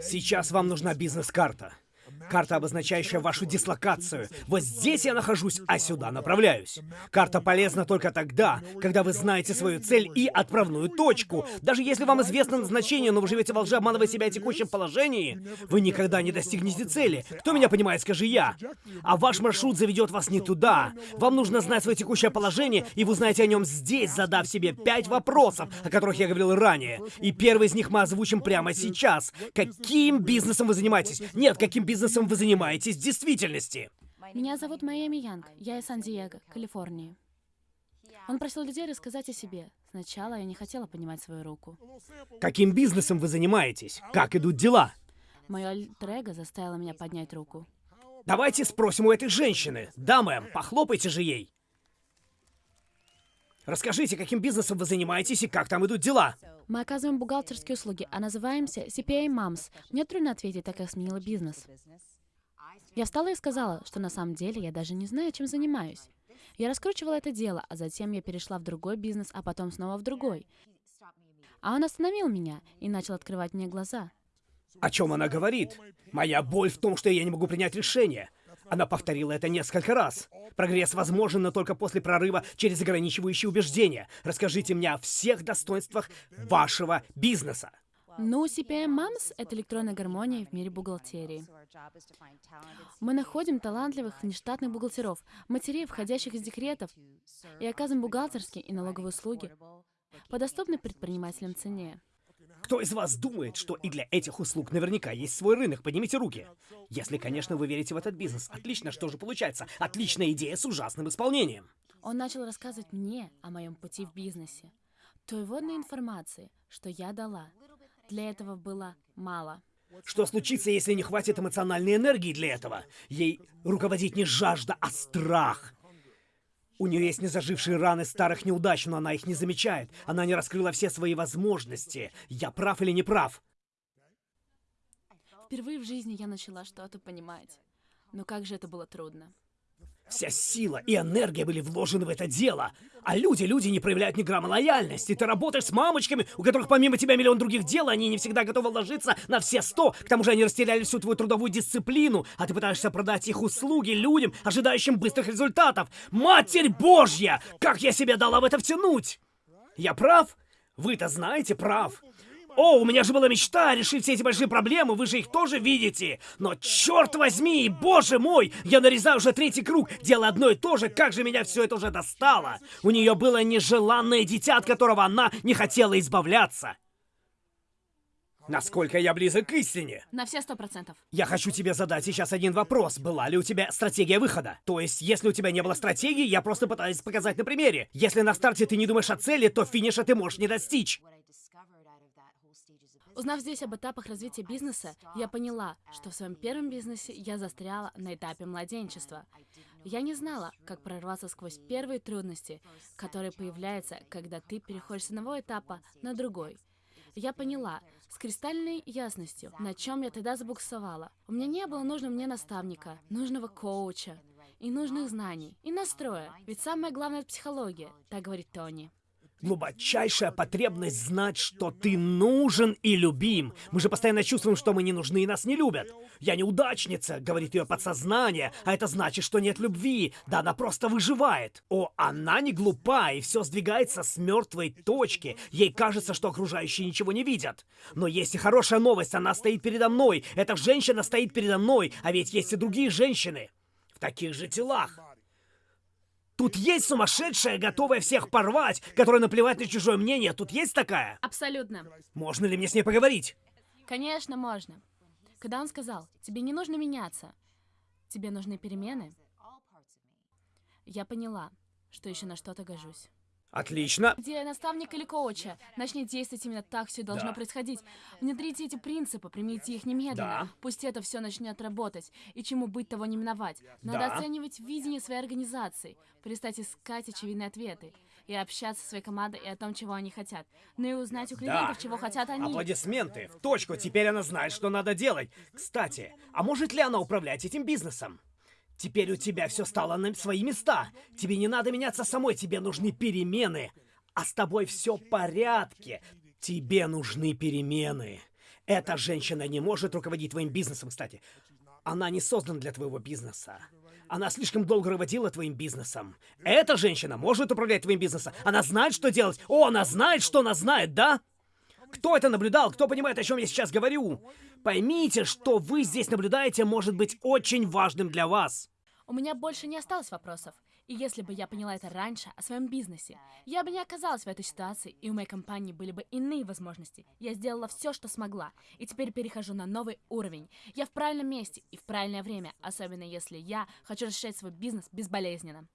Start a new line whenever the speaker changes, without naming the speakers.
Сейчас вам нужна бизнес-карта. Карта, обозначающая вашу дислокацию. Вот здесь я нахожусь, а сюда направляюсь. Карта полезна только тогда, когда вы знаете свою цель и отправную точку. Даже если вам известно назначение, но вы живете во лжи, обманывая себя о текущем положении, вы никогда не достигнете цели. Кто меня понимает, скажи я. А ваш маршрут заведет вас не туда. Вам нужно знать свое текущее положение, и вы знаете о нем здесь, задав себе пять вопросов, о которых я говорил ранее. И первый из них мы озвучим прямо сейчас. Каким бизнесом вы занимаетесь? Нет, каким бизнесом бизнесом вы занимаетесь в действительности?
Меня зовут Майами Янг. Я из Сан-Диего, Калифорнии. Он просил людей рассказать о себе. Сначала я не хотела понимать свою руку.
Каким бизнесом вы занимаетесь? Как идут дела?
Мое альтер заставило меня поднять руку.
Давайте спросим у этой женщины. Да, мэм, похлопайте же ей. Расскажите, каким бизнесом вы занимаетесь и как там идут дела?
Мы оказываем бухгалтерские услуги, а называемся CPA Moms. Мне трудно ответить, так как сменила бизнес. Я встала и сказала, что на самом деле я даже не знаю, чем занимаюсь. Я раскручивала это дело, а затем я перешла в другой бизнес, а потом снова в другой. А он остановил меня и начал открывать мне глаза.
О чем она говорит? Моя боль в том, что я не могу принять решение. Она повторила это несколько раз. Прогресс возможен, но только после прорыва через ограничивающие убеждения. Расскажите мне о всех достоинствах вашего бизнеса.
Ну, CPM Moms — это электронная гармония в мире бухгалтерии. Мы находим талантливых внештатных бухгалтеров, матерей, входящих из декретов, и оказываем бухгалтерские и налоговые услуги по доступной предпринимателям цене.
Кто из вас думает, что и для этих услуг наверняка есть свой рынок? Поднимите руки. Если, конечно, вы верите в этот бизнес. Отлично, что же получается? Отличная идея с ужасным исполнением.
Он начал рассказывать мне о моем пути в бизнесе. Той водной информации, что я дала, для этого было мало.
Что случится, если не хватит эмоциональной энергии для этого? Ей руководить не жажда, а страх. У нее есть незажившие раны старых неудач, но она их не замечает. Она не раскрыла все свои возможности. Я прав или не прав?
Впервые в жизни я начала что-то понимать. Но как же это было трудно.
Вся сила и энергия были вложены в это дело. А люди, люди не проявляют ни грамма лояльности. Ты работаешь с мамочками, у которых помимо тебя миллион других дел, они не всегда готовы ложиться на все сто. К тому же они растеряли всю твою трудовую дисциплину, а ты пытаешься продать их услуги людям, ожидающим быстрых результатов. Матерь Божья! Как я себе дала в это втянуть? Я прав? Вы-то знаете, прав. О, у меня же была мечта решить все эти большие проблемы, вы же их тоже видите. Но черт возьми, боже мой, я нарезаю уже третий круг, дело одно и то же, как же меня все это уже достало. У нее было нежеланное дитя, от которого она не хотела избавляться. Насколько я близок к истине?
На все сто процентов.
Я хочу тебе задать сейчас один вопрос. Была ли у тебя стратегия выхода? То есть, если у тебя не было стратегии, я просто пытаюсь показать на примере. Если на старте ты не думаешь о цели, то финиша ты можешь не достичь.
Узнав здесь об этапах развития бизнеса, я поняла, что в своем первом бизнесе я застряла на этапе младенчества. Я не знала, как прорваться сквозь первые трудности, которые появляются, когда ты переходишь с одного этапа на другой. Я поняла с кристальной ясностью, на чем я тогда забуксовала. У меня не было нужного мне наставника, нужного коуча, и нужных знаний, и настроя. Ведь самое главное — это психология, так говорит Тони
глубочайшая потребность знать, что ты нужен и любим. Мы же постоянно чувствуем, что мы не нужны и нас не любят. Я неудачница, говорит ее подсознание, а это значит, что нет любви. Да она просто выживает. О, она не глупа, и все сдвигается с мертвой точки. Ей кажется, что окружающие ничего не видят. Но есть и хорошая новость, она стоит передо мной. Эта женщина стоит передо мной, а ведь есть и другие женщины. В таких же телах. Тут есть сумасшедшая, готовая всех порвать, которая наплевать на чужое мнение. Тут есть такая?
Абсолютно.
Можно ли мне с ней поговорить?
Конечно, можно. Когда он сказал, тебе не нужно меняться, тебе нужны перемены, я поняла, что еще на что-то гожусь.
Отлично.
Где наставник или коуча? Начни действовать именно так, все должно да. происходить. Внедрите эти принципы, примите их немедленно. Да. Пусть это все начнет работать. И чему быть, того не миновать. Надо да. оценивать видение своей организации, перестать искать очевидные ответы и общаться со своей командой и о том, чего они хотят. Ну и узнать у клиентов, да. чего хотят они.
Аплодисменты. В точку. Теперь она знает, что надо делать. Кстати, а может ли она управлять этим бизнесом? Теперь у тебя все стало на свои места. Тебе не надо меняться самой, тебе нужны перемены. А с тобой все в порядке. Тебе нужны перемены. Эта женщина не может руководить твоим бизнесом, кстати. Она не создана для твоего бизнеса. Она слишком долго руководила твоим бизнесом. Эта женщина может управлять твоим бизнесом. Она знает, что делать. О, она знает, что она знает, да? Кто это наблюдал? Кто понимает, о чем я сейчас говорю? Поймите, что вы здесь наблюдаете, может быть очень важным для вас.
У меня больше не осталось вопросов. И если бы я поняла это раньше о своем бизнесе, я бы не оказалась в этой ситуации, и у моей компании были бы иные возможности. Я сделала все, что смогла, и теперь перехожу на новый уровень. Я в правильном месте и в правильное время, особенно если я хочу расширять свой бизнес безболезненно.